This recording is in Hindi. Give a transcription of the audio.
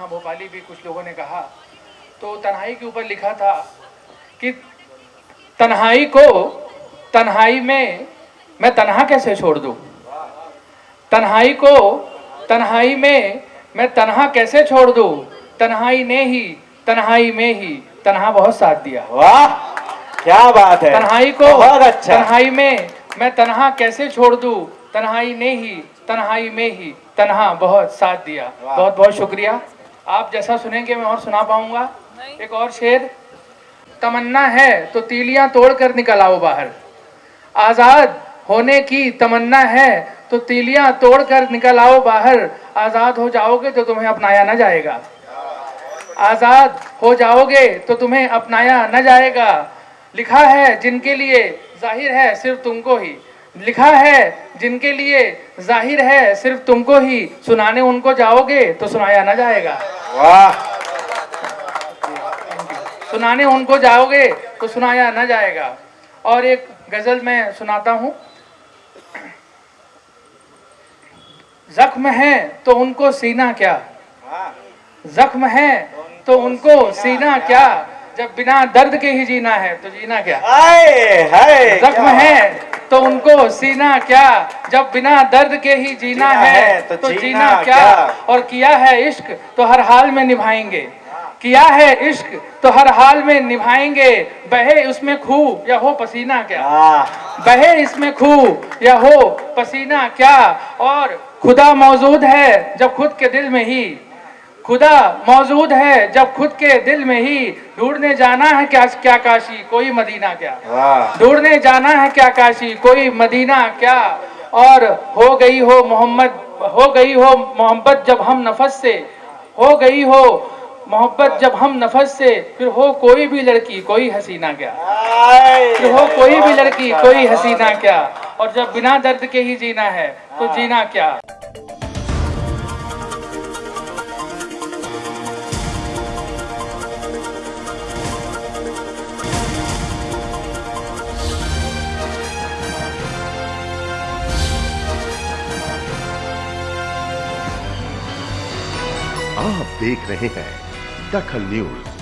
हाँ भोपाली भी कुछ लोगों ने कहा। तो तन्हाई के ऊपर लिखा था कि तन्हाई को तन्हाई में मैं तन्हा कैसे छोड़ दूँ? तन्हाई को तन्हाई में मैं तन्हा कैसे छोड़ दूँ? तन्हाई ने ही तन्हाई में ही तन्हा बहुत साथ दिया। वाह क्या बात है। तन्हाई को बहुत अच्छा। तन्हाई में मैं तन्हा कैसे छोड़ दूँ? तन्हाई ने ही तन्हाई में ही तन्हा बहुत साथ दिया। बहुत बहुत शुक्रिया। आप जैसा सुनेंगे मैं और सुना पाऊँगा। एक और शेर तमन्ना है तो तीलियाँ तोड़कर निकल आओ बाहर। आज़ाद होने की तमन्ना है तो तीलियाँ तोड़कर निकल आओ बाहर। आज़ाद हो जाओगे तो तुम्हें अपनाया ना जाएगा। आज़ाद हो जाओगे तो तुम्हें अपनाया ना जाएगा। लिखा है जिनके लिए ज़ाहिर है सिर्फ़ तुमको ही। लिखा है जिनके लिए ज़ाहिर है सिर्फ़ तुमको ही सुनाने उनको जाओगे तो सुनाया ना जाएगा। वाह। सुनाने उनको जाओगे तो सुनाया ना जाएगा। और एक गज़ल मैं सुनाता हूँ। जख्म है तो उनको सीना क्या? जख्म है तो उनको सीना क्या? जब बिना दर्द के ही जीना है तो जीना क्या? हाय हाय जख्म है। तो उनको सीना क्या? जब बिना दर्द के ही जीना जीना है है तो तो जीना जीना क्या? क्या? और किया है इश्क तो हर हाल में निभाएँगे। किया है इश्क तो हर हाल में निभाएँगे। बहे उसमें खू या हो पसीना क्या? बहे इसमें खू या हो पसीना क्या? और खुदा मौजूद है जब खुद के दिल में ही। खुदा मौजूद है जब खुद के दिल में ही ढूँढने जाना है क्या क्या काशी कोई मदीना क्या? ढूँढने जाना है क्या काशी कोई मदीना क्या? और हो गई हो मोहम्मद हो गई हो मोहब्बत जब हम नफस से हो गई हो मोहब्बत जब हम नफस से फिर हो कोई भी लड़की कोई हसीना क्या? फिर हो कोई भी लड़की कोई हसीना क्या? और जब बिना दर्द के ही जीना है तो जीना क्या? आप देख रहे हैं दखल न्यूज़।